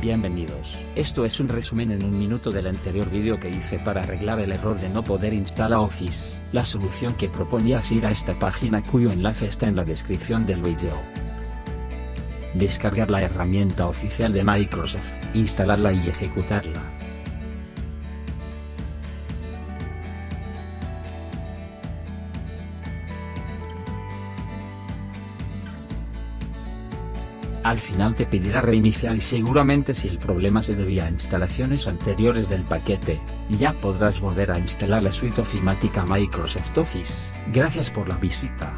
Bienvenidos. Esto es un resumen en un minuto del anterior vídeo que hice para arreglar el error de no poder instalar Office. La solución que proponía es ir a esta página cuyo enlace está en la descripción del vídeo. Descargar la herramienta oficial de Microsoft, instalarla y ejecutarla. Al final te pedirá reiniciar y seguramente si el problema se debía a instalaciones anteriores del paquete, ya podrás volver a instalar la suite ofimática Microsoft Office. Gracias por la visita.